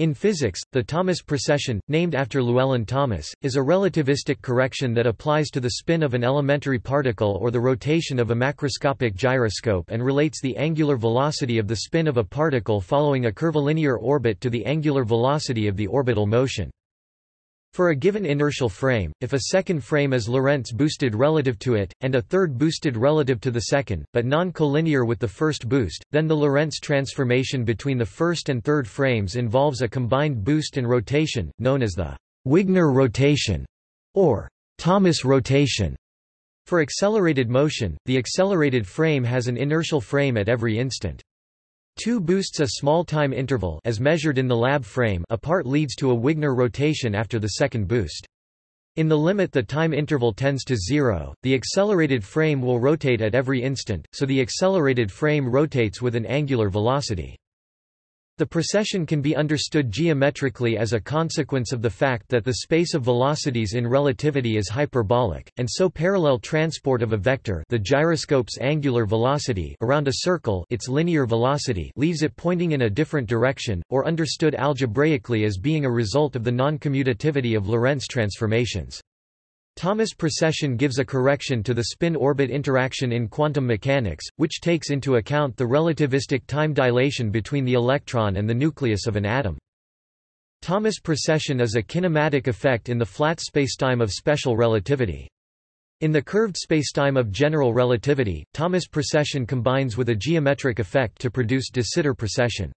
In physics, the Thomas precession, named after Llewellyn Thomas, is a relativistic correction that applies to the spin of an elementary particle or the rotation of a macroscopic gyroscope and relates the angular velocity of the spin of a particle following a curvilinear orbit to the angular velocity of the orbital motion. For a given inertial frame, if a second frame is Lorentz boosted relative to it, and a third boosted relative to the second, but non-collinear with the first boost, then the Lorentz transformation between the first and third frames involves a combined boost and rotation, known as the Wigner rotation, or Thomas rotation. For accelerated motion, the accelerated frame has an inertial frame at every instant. Two boosts a small time interval as measured in the lab frame apart leads to a Wigner rotation after the second boost. In the limit the time interval tends to zero, the accelerated frame will rotate at every instant, so the accelerated frame rotates with an angular velocity. The precession can be understood geometrically as a consequence of the fact that the space of velocities in relativity is hyperbolic, and so parallel transport of a vector the gyroscope's angular velocity around a circle its linear velocity leaves it pointing in a different direction, or understood algebraically as being a result of the non-commutativity of Lorentz transformations. Thomas precession gives a correction to the spin-orbit interaction in quantum mechanics, which takes into account the relativistic time dilation between the electron and the nucleus of an atom. Thomas precession is a kinematic effect in the flat spacetime of special relativity. In the curved spacetime of general relativity, Thomas precession combines with a geometric effect to produce de Sitter precession.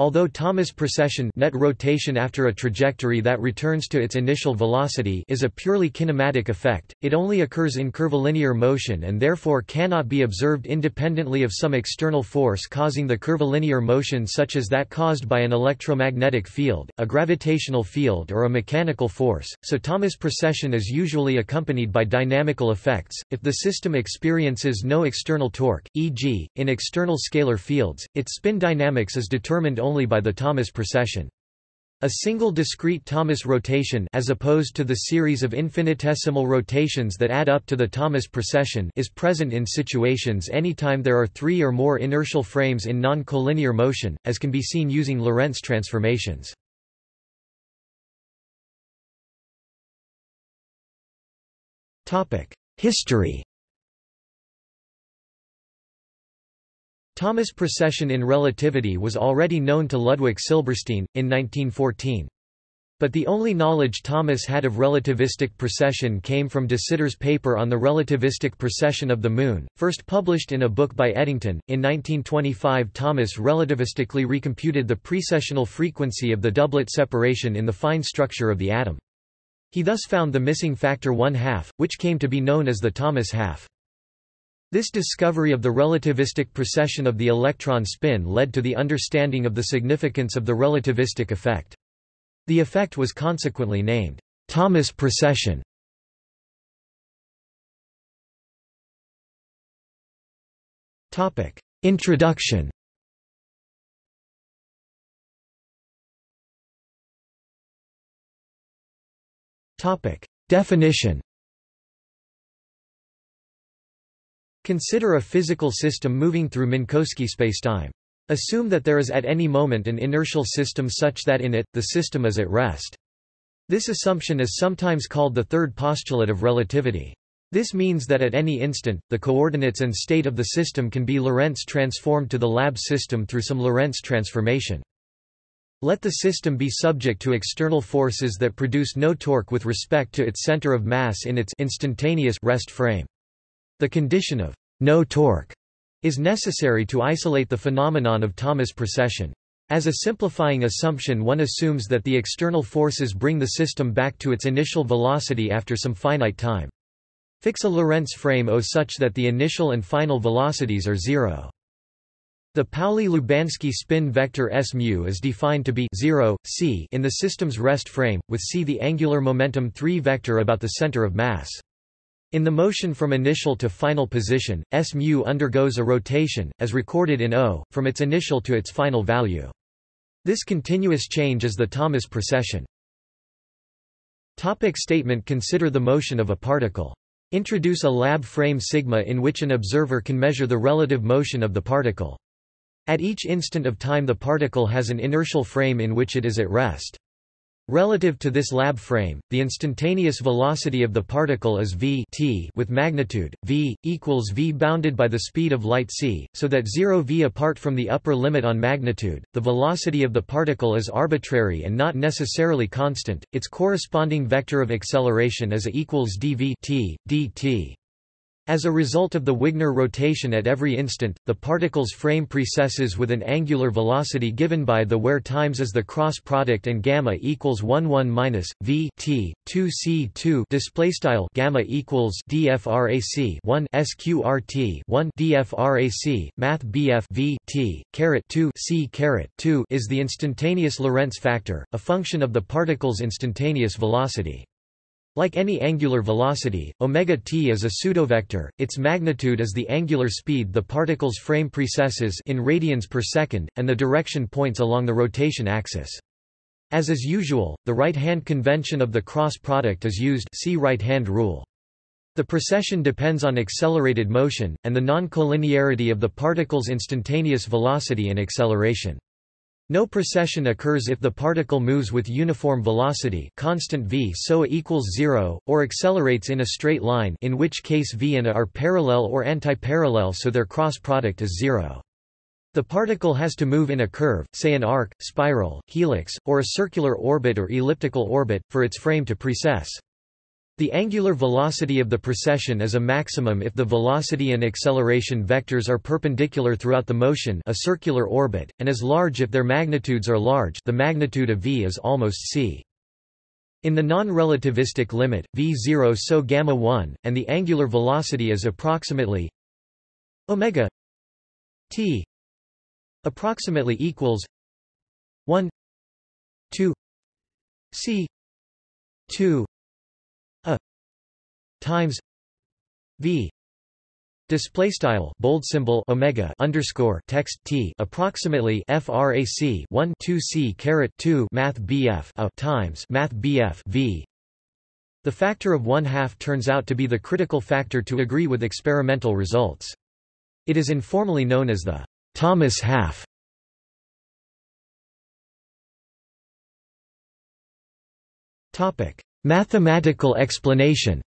Although Thomas precession net rotation after a trajectory that returns to its initial velocity is a purely kinematic effect, it only occurs in curvilinear motion and therefore cannot be observed independently of some external force causing the curvilinear motion such as that caused by an electromagnetic field, a gravitational field or a mechanical force, so Thomas precession is usually accompanied by dynamical effects. If the system experiences no external torque, e.g., in external scalar fields, its spin dynamics is determined only by the Thomas precession. A single discrete Thomas rotation as opposed to the series of infinitesimal rotations that add up to the Thomas precession is present in situations anytime there are three or more inertial frames in non-collinear motion, as can be seen using Lorentz transformations. History Thomas precession in relativity was already known to Ludwig Silberstein, in 1914. But the only knowledge Thomas had of relativistic precession came from de Sitter's paper on the relativistic precession of the Moon, first published in a book by Eddington. In 1925 Thomas relativistically recomputed the precessional frequency of the doublet separation in the fine structure of the atom. He thus found the missing factor one half, which came to be known as the Thomas half. This discovery of the relativistic precession of the electron spin led to the understanding of the significance of the relativistic effect. The effect was consequently named Thomas precession. Topic: Introduction. Topic: Definition. Consider a physical system moving through Minkowski spacetime. Assume that there is at any moment an inertial system such that in it, the system is at rest. This assumption is sometimes called the third postulate of relativity. This means that at any instant, the coordinates and state of the system can be Lorentz transformed to the lab system through some Lorentz transformation. Let the system be subject to external forces that produce no torque with respect to its center of mass in its instantaneous rest frame. The condition of no torque is necessary to isolate the phenomenon of Thomas precession. As a simplifying assumption one assumes that the external forces bring the system back to its initial velocity after some finite time. Fix a Lorentz frame O such that the initial and final velocities are zero. The Pauli-Lubanski spin vector S mu is defined to be 0, c in the system's rest frame, with c the angular momentum 3 vector about the center of mass. In the motion from initial to final position, S mu undergoes a rotation, as recorded in O, from its initial to its final value. This continuous change is the Thomas precession. Topic statement Consider the motion of a particle. Introduce a lab frame sigma in which an observer can measure the relative motion of the particle. At each instant of time the particle has an inertial frame in which it is at rest. Relative to this lab frame, the instantaneous velocity of the particle is v t with magnitude v equals v bounded by the speed of light c, so that 0 v apart from the upper limit on magnitude. The velocity of the particle is arbitrary and not necessarily constant. Its corresponding vector of acceleration is a equals dv t dt. As a result of the Wigner rotation at every instant, the particle's frame precesses with an angular velocity given by the where times as the cross product and gamma equals 1 1 minus v t 2 c 2 display style gamma equals dfrac 1 sqrt 1 dfrac math bf v t caret 2 c caret 2 is the instantaneous Lorentz factor, a function of the particle's instantaneous velocity. Like any angular velocity, omega t is a pseudovector. Its magnitude is the angular speed the particle's frame precesses in radians per second, and the direction points along the rotation axis. As is usual, the right-hand convention of the cross product is used see right-hand rule. The precession depends on accelerated motion, and the non-collinearity of the particle's instantaneous velocity and acceleration. No precession occurs if the particle moves with uniform velocity constant v so equals 0, or accelerates in a straight line in which case v and a are parallel or antiparallel so their cross product is 0. The particle has to move in a curve, say an arc, spiral, helix, or a circular orbit or elliptical orbit, for its frame to precess. The angular velocity of the precession is a maximum if the velocity and acceleration vectors are perpendicular throughout the motion a circular orbit, and is large if their magnitudes are large the magnitude of v is almost c. In the non-relativistic limit, v0 so gamma 1, and the angular velocity is approximately omega t approximately equals 1 2 c 2 times v display style bold symbol omega underscore text t approximately frac 1 2 c caret 2 math bf a times math bf v. The factor of one half turns out to be the critical factor to agree with experimental results. It is informally known as the thomas half. Topic mathematical explanation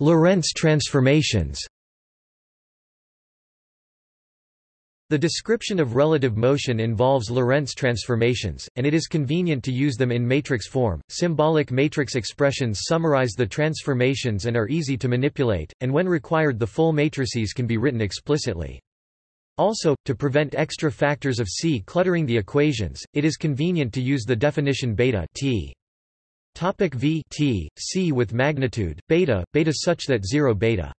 Lorentz transformations The description of relative motion involves Lorentz transformations, and it is convenient to use them in matrix form. Symbolic matrix expressions summarize the transformations and are easy to manipulate, and when required the full matrices can be written explicitly. Also, to prevent extra factors of C cluttering the equations, it is convenient to use the definition beta t. Topic v t c with magnitude beta beta such that 0 beta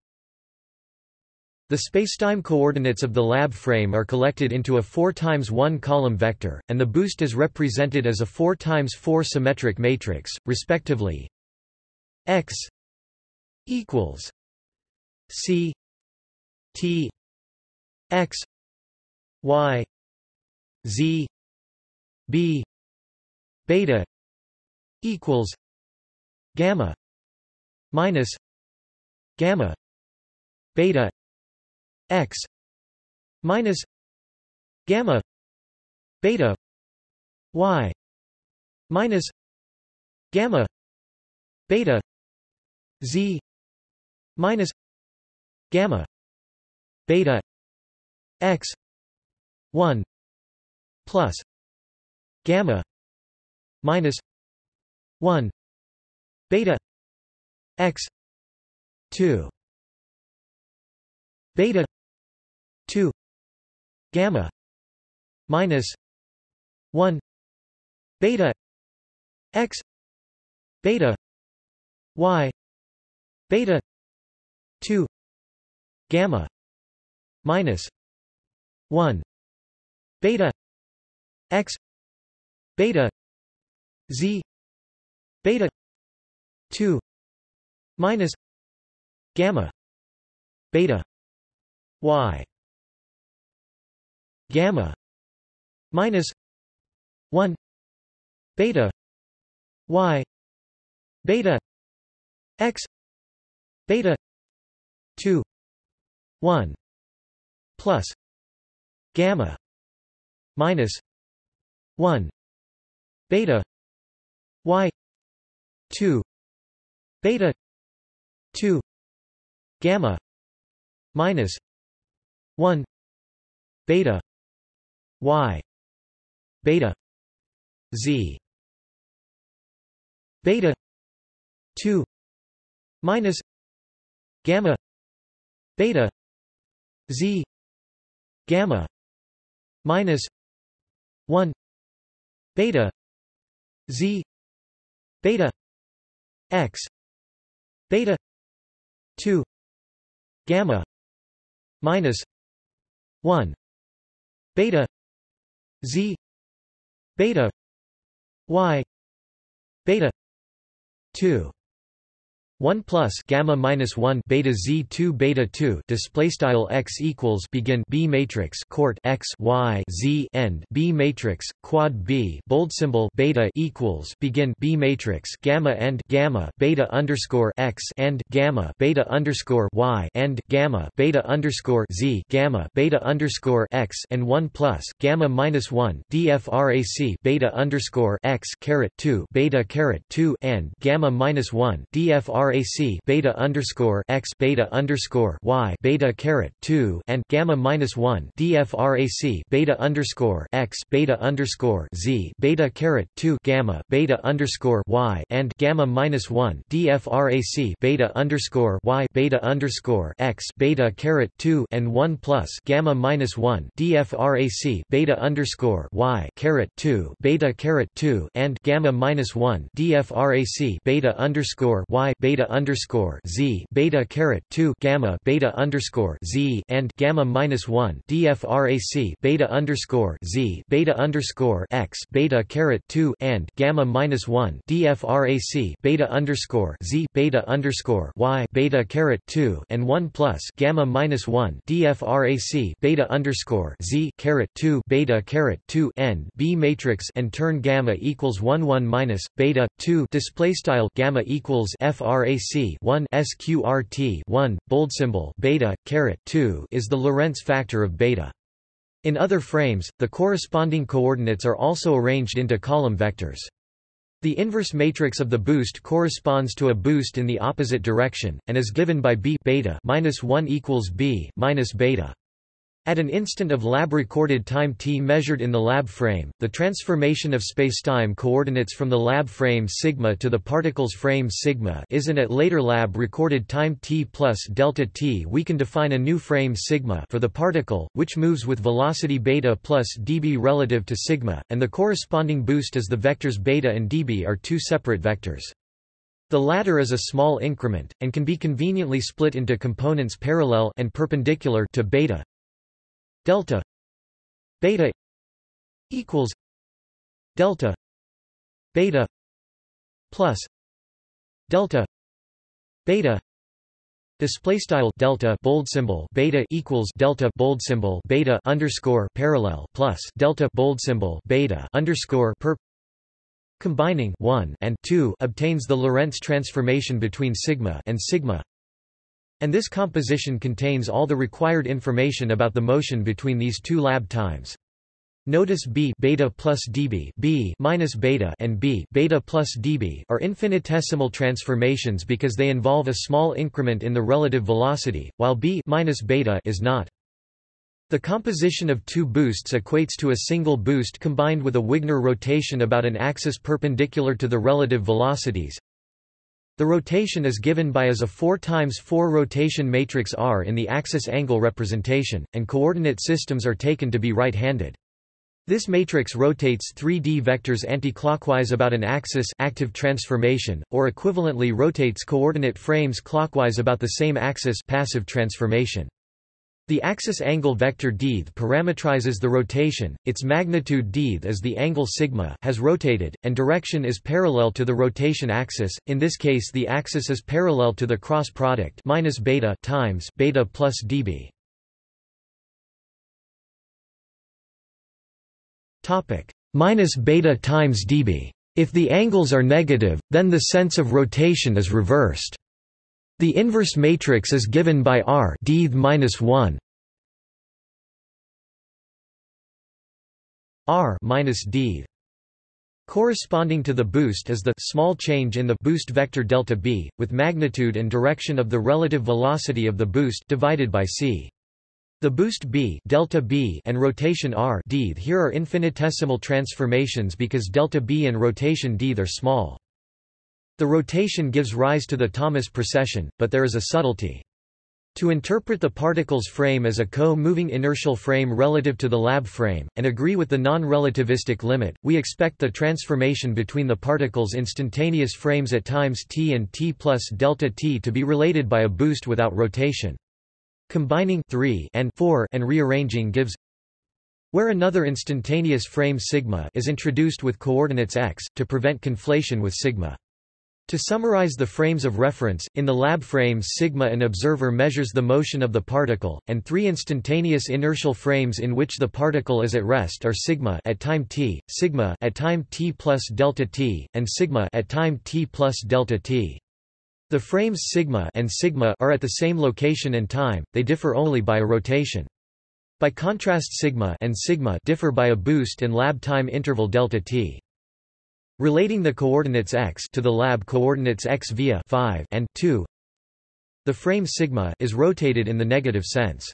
the spacetime coordinates of the lab frame are collected into a 4 times 1 column vector, and the boost is represented as a 4 times 4 symmetric matrix, respectively. X equals C T X Y Z B beta equals gamma minus gamma beta x minus gamma beta y minus gamma beta z minus gamma beta x 1 plus gamma minus 1 beta x 2 beta 2 gamma minus 1 beta x beta y. Beta 2 gamma minus 1 beta x beta z beta 2 minus gamma beta y gamma minus 1 beta y beta x beta 2 1 plus gamma minus 1 beta y 2 beta 2 gamma minus 1 beta y beta z. Beta 2 minus gamma beta z. Gamma minus 1 beta z. Beta x beta 2 gamma minus 1 beta z beta y beta 2 1 plus gamma minus 1 beta z 2 beta 2 display style x equals begin b matrix court x y z end b matrix quad b bold symbol beta equals begin b matrix gamma end gamma beta underscore x and gamma beta underscore y and gamma beta underscore z gamma beta underscore x and 1 plus gamma minus 1 dfrac beta underscore x caret 2 beta caret 2 and gamma minus 1 dfrac frac beta underscore x beta underscore y beta caret two and gamma minus one dfrac beta underscore x beta underscore z beta caret two gamma beta underscore y and gamma minus one dfrac beta underscore y beta underscore x beta caret two and one plus gamma minus one dfrac beta underscore y caret two beta caret two and gamma minus one dfrac beta underscore y beta beta underscore z beta caret two gamma beta underscore z and gamma minus one dfrac beta underscore z beta underscore x beta caret two and gamma minus one dfrac beta underscore z beta underscore y beta caret two and one plus gamma minus one dfrac beta underscore z caret two beta caret two n b matrix and turn gamma equals one one minus beta two display style gamma equals frac RAC 1 SQRT 1 bold symbol beta caret 2 is the Lorentz factor of beta. In other frames, the corresponding coordinates are also arranged into column vectors. The inverse matrix of the boost corresponds to a boost in the opposite direction, and is given by b beta minus 1 equals b minus beta. At an instant of lab-recorded time t measured in the lab frame, the transformation of spacetime coordinates from the lab frame sigma to the particle's frame sigma is and at later lab-recorded time t plus delta t we can define a new frame sigma for the particle, which moves with velocity beta plus db relative to sigma, and the corresponding boost as the vectors beta and db are two separate vectors. The latter is a small increment, and can be conveniently split into components parallel and perpendicular to beta delta beta equals delta beta plus delta beta Display style delta bold symbol beta equals delta bold symbol beta underscore parallel plus delta bold symbol beta underscore per combining 1 and 2 obtains the Lorentz transformation between sigma and sigma and this composition contains all the required information about the motion between these two lab times. Notice b beta plus db b minus beta and b beta plus db are infinitesimal transformations because they involve a small increment in the relative velocity, while b minus beta is not. The composition of two boosts equates to a single boost combined with a Wigner rotation about an axis perpendicular to the relative velocities, the rotation is given by as a 4 times 4 rotation matrix R in the axis angle representation, and coordinate systems are taken to be right-handed. This matrix rotates 3D vectors anticlockwise about an axis active transformation, or equivalently rotates coordinate frames clockwise about the same axis passive transformation. The axis angle vector dth parametrizes the rotation, its magnitude dth is the angle sigma has rotated, and direction is parallel to the rotation axis, in this case the axis is parallel to the cross product minus beta times beta plus dB. Minus beta times dB. If the angles are negative, then the sense of rotation is reversed. The inverse matrix is given by R d minus 1 R minus d Corresponding to the boost is the small change in the boost vector delta b, with magnitude and direction of the relative velocity of the boost divided by c. The boost b, delta b and rotation r d here are infinitesimal transformations because delta b and rotation d are small. The rotation gives rise to the Thomas precession, but there is a subtlety. To interpret the particle's frame as a co-moving inertial frame relative to the lab frame, and agree with the non-relativistic limit, we expect the transformation between the particle's instantaneous frames at times t and t plus delta t to be related by a boost without rotation. Combining 3 and 4 and rearranging gives where another instantaneous frame sigma is introduced with coordinates x, to prevent conflation with sigma. To summarize the frames of reference, in the lab frames sigma an observer measures the motion of the particle, and three instantaneous inertial frames in which the particle is at rest are sigma at time t, sigma at time t plus delta t, and sigma at time t plus delta t. The frames sigma and sigma are at the same location and time, they differ only by a rotation. By contrast sigma and sigma differ by a boost and lab time interval delta t. Relating the coordinates x to the lab coordinates x via 5 and 2, the frame sigma is rotated in the negative sense.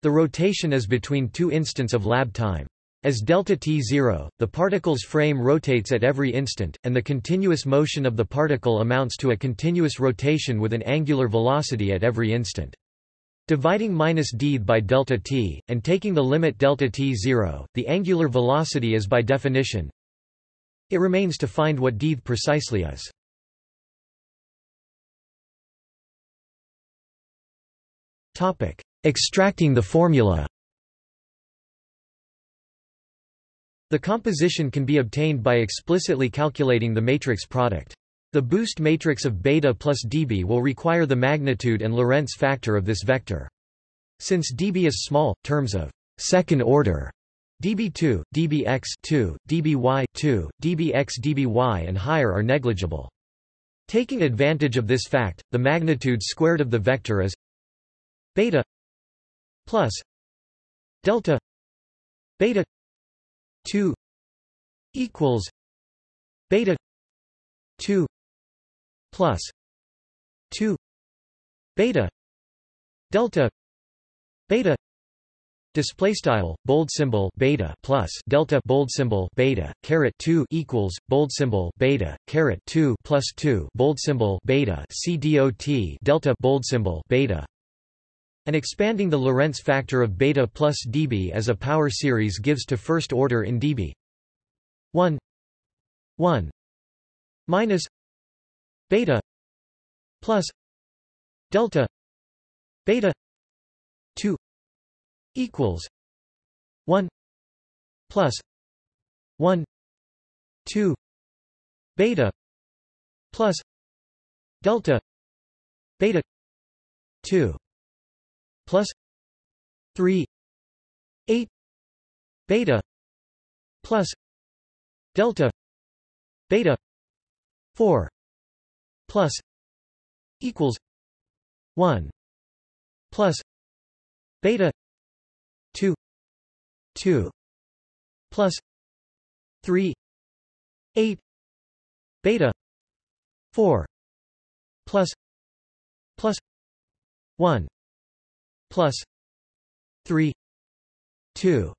The rotation is between two instants of lab time. As delta t 0, the particle's frame rotates at every instant, and the continuous motion of the particle amounts to a continuous rotation with an angular velocity at every instant. Dividing minus d by delta t, and taking the limit delta t 0, the angular velocity is by definition it remains to find what d precisely is. Topic: Extracting the formula. The composition can be obtained by explicitly calculating the matrix product. The boost matrix of beta plus dB will require the magnitude and Lorentz factor of this vector. Since dB is small, terms of second order dB2, dBx2, dBy2, dBx dBy and higher are negligible. Taking advantage of this fact, the magnitude squared of the vector is beta plus delta beta 2 equals beta 2 plus 2 beta delta beta Display style bold symbol beta plus delta bold symbol beta caret 2 equals bold symbol beta caret 2 plus 2 bold symbol beta c dot delta bold symbol beta. And expanding the Lorentz factor of beta plus dB as a power series gives to first order in dB. 1 1 minus beta plus delta beta 2 equals 1 plus 1 2 beta plus delta beta 2 plus 3 8 beta plus delta beta 4 plus equals 1 plus beta 2 2 plus 3 8 beta 4 plus plus 1 plus 3 2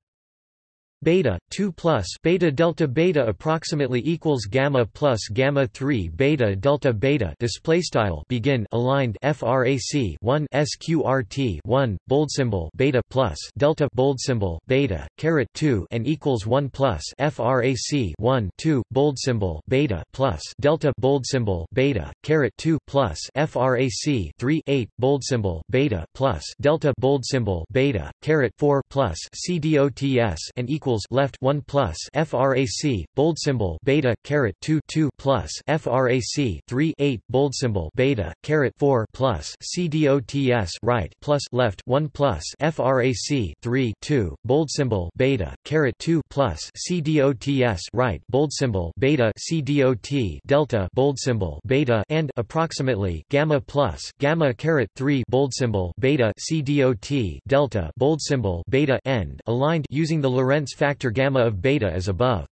beta 2 plus beta delta beta approximately equals gamma plus gamma 3 beta delta beta display style begin aligned frac 1 sqrt 1 bold symbol beta plus delta bold symbol beta caret 2 and equals 1 plus frac 1 2 bold symbol beta plus delta bold symbol beta caret 2 plus frac 3 8 bold symbol beta plus delta bold symbol beta caret 4 plus cdots and equals equals left 1 plus frac bold symbol beta caret 2 2 plus frac 3 8 bold symbol beta caret 4 plus c cdots right plus left 1 plus frac 3 2 bold symbol beta caret 2 plus c cdots right bold symbol beta c cdot delta bold symbol beta and approximately gamma plus gamma caret 3 bold symbol beta c cdot delta bold symbol beta end aligned using the Lorentz factor gamma of beta as above.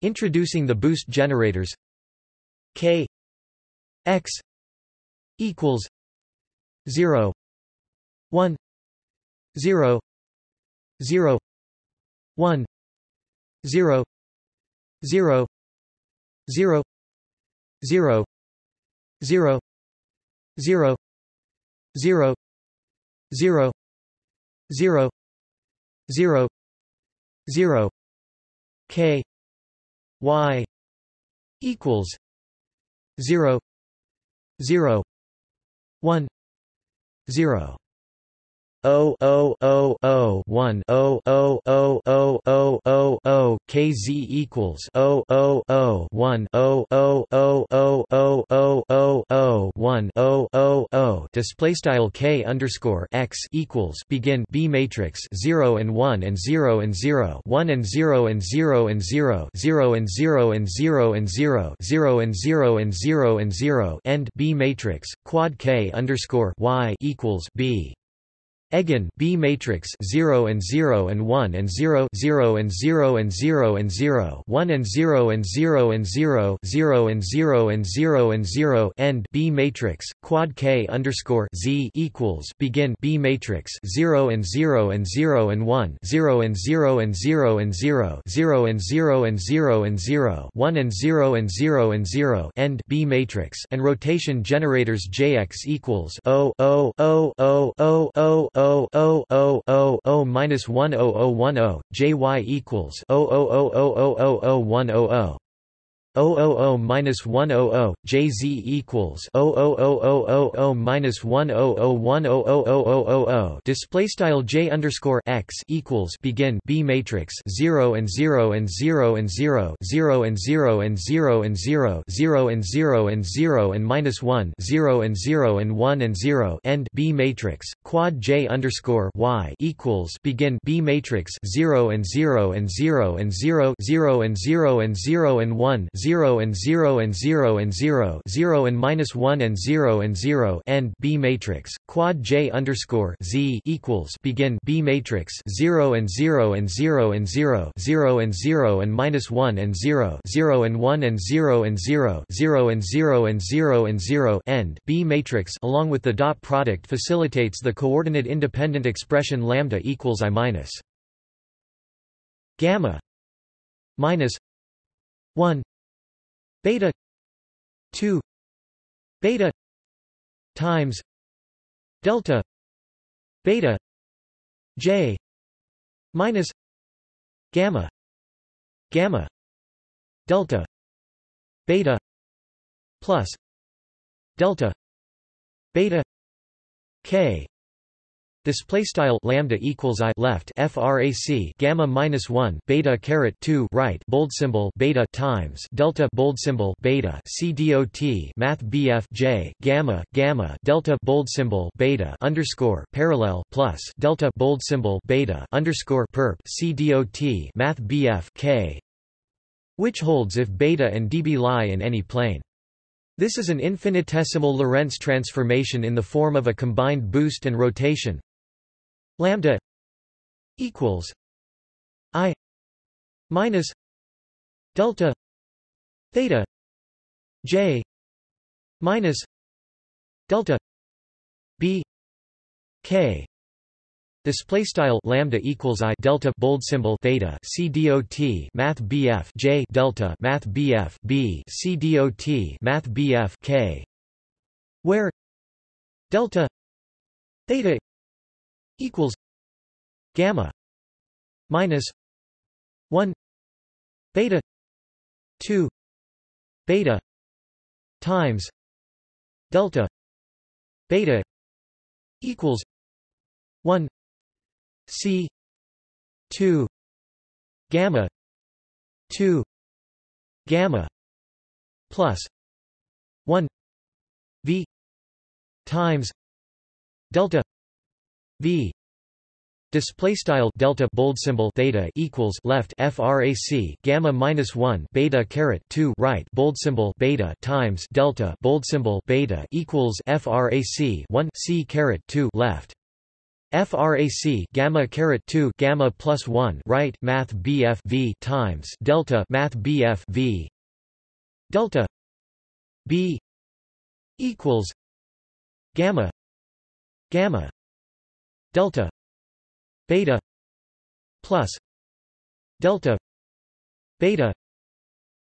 Introducing the boost generators k x equals 0 1 0 0 1 0 0 0 0 0 0 0 0 0 0 0 k y equals 0 0 1 0 O O O O one O O O O O O O K Z equals O O O one O O O O O O O O one O O 0 Display style K underscore x equals begin B matrix zero and one and zero and zero one and zero and zero and zero zero and zero and zero and zero zero and zero and zero and zero end B matrix quad K underscore Y equals B Again B matrix 0 and 0 and 1 and 0 0 and 0 and 0 and 0 1 and 0 and 0 and 0 0 and 0 and 0 and 0 end B matrix quad K underscore Z equals begin B matrix 0 and 0 and 0 and 1 0 and 0 and 0 and 0 0 and 0 and 0 and 0 1 and 0 and 0 and 0 end B matrix and rotation generators JX equals O O O O O O O O O O O minus one O O one O JY equals O O O O O O O one O O 000 minus 100 JZ equals 00000 minus 100100000 display style J underscore X equals begin B matrix 0 and 0 and 0 and 0 0 and 0 and 0 and 0 0 and 0 and 0 and minus 1 0 and 0 and 1 and 0 end B matrix quad J underscore Y equals begin B matrix 0 and 0 and 0 and 0 0 and 0 and 0 and 1 0 and 0 and 0 and 0 0 and minus 1 and 0 and 0 end B matrix quad J underscore Z equals begin B matrix 0 and 0 and 0 and 0 0 and 0 and minus 1 and 0 0 and 1 and 0 and 0 0 and 0 and 0 and 0 end B matrix along with the dot product facilitates the coordinate independent expression lambda equals I minus gamma minus 1 beta. 2 beta. Times. Delta. Beta. J. Minus. Gamma. Gamma. Delta. Beta. Plus. Delta. Beta. K Display style lambda equals i left frac gamma minus one beta caret two right bold symbol beta times delta bold symbol beta c dot math bf j gamma gamma delta bold symbol beta underscore parallel plus delta bold symbol beta underscore perp c dot math bf k, which holds if beta and db lie in any plane. This is an infinitesimal Lorentz transformation in the form of a combined boost and rotation lambda equals i minus delta theta j minus delta b k. Display style lambda equals i delta bold symbol theta c dot math bf j delta math bf b c dot math bf k, where delta theta equals gamma minus 1 beta 2 beta times delta beta equals 1 c 2 gamma 2 gamma plus 1 v times delta v. Display style delta bold symbol theta equals left frac gamma minus one beta caret two right bold symbol beta times delta bold symbol beta equals frac one c caret two left. Frac gamma caret 2 gamma plus 1 right math bf v times delta math bf v. Delta b equals gamma gamma delta beta plus delta beta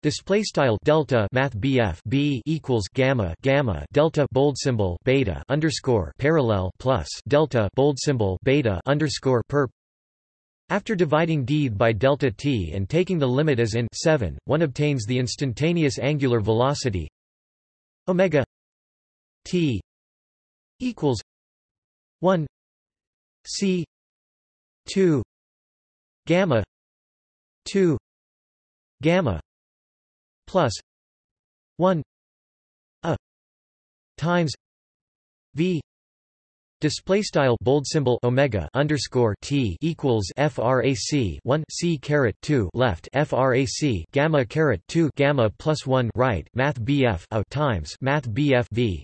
display style delta math BF B equals gamma gamma delta bold symbol beta underscore parallel plus delta bold symbol beta underscore perp. After dividing d by delta t and taking the limit as in 7 one obtains the instantaneous angular velocity omega t equals 1 c 2 gamma 2 gamma plus 1 a times v Display style bold symbol omega underscore t equals frac 1 c caret 2 left frac gamma caret 2 gamma plus 1 right math bf a times math bf v,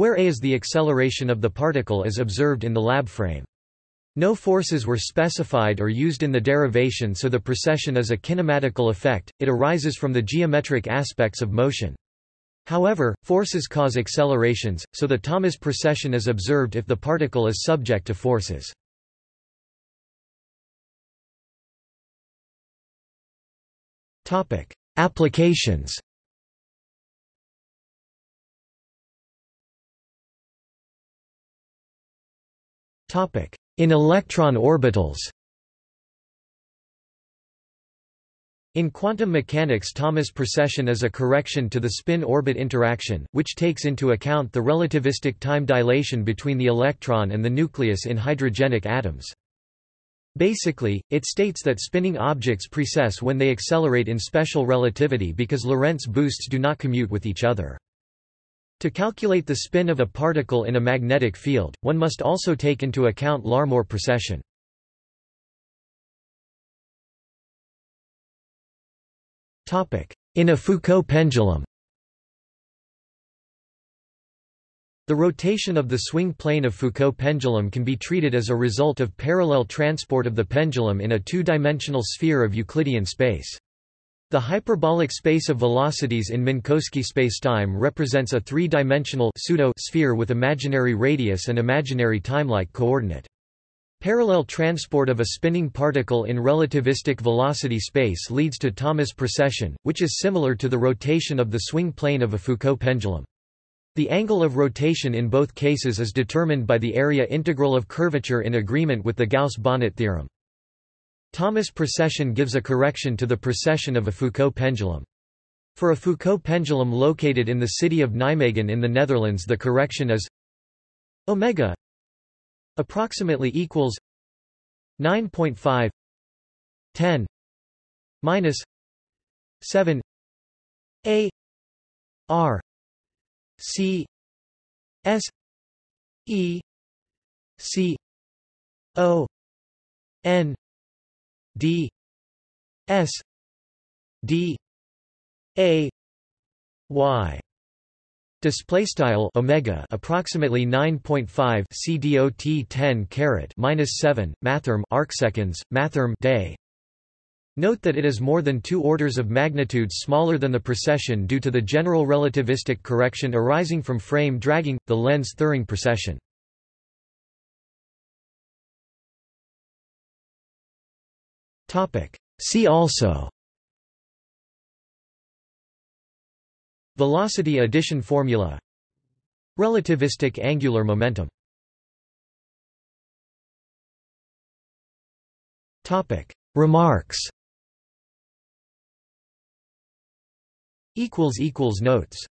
where a is the acceleration of the particle as observed in the lab frame. No forces were specified or used in the derivation so the precession is a kinematical effect, it arises from the geometric aspects of motion. However, forces cause accelerations, so the Thomas precession is observed if the particle is subject to forces. Applications in electron orbitals In quantum mechanics Thomas precession is a correction to the spin-orbit interaction, which takes into account the relativistic time dilation between the electron and the nucleus in hydrogenic atoms. Basically, it states that spinning objects precess when they accelerate in special relativity because Lorentz boosts do not commute with each other. To calculate the spin of a particle in a magnetic field, one must also take into account Larmor precession. In a Foucault pendulum The rotation of the swing plane of Foucault pendulum can be treated as a result of parallel transport of the pendulum in a two-dimensional sphere of Euclidean space. The hyperbolic space of velocities in Minkowski spacetime represents a three-dimensional pseudo-sphere with imaginary radius and imaginary timelike coordinate. Parallel transport of a spinning particle in relativistic velocity space leads to Thomas precession, which is similar to the rotation of the swing plane of a Foucault pendulum. The angle of rotation in both cases is determined by the area integral of curvature in agreement with the Gauss-Bonnet theorem. Thomas precession gives a correction to the precession of a Foucault pendulum. For a Foucault pendulum located in the city of Nijmegen in the Netherlands the correction is omega approximately equals 9.5 10 minus 7 a r c s e c o n d s d a y Display style omega approximately 9.5 cdot 10 carat minus 7 mathrm arcseconds mathrm day. Note that it is more than two orders of magnitude smaller than the precession due to the general relativistic correction arising from frame dragging, the Lense-Thirring precession. See also. Velocity addition formula. Relativistic angular momentum. Remarks. Notes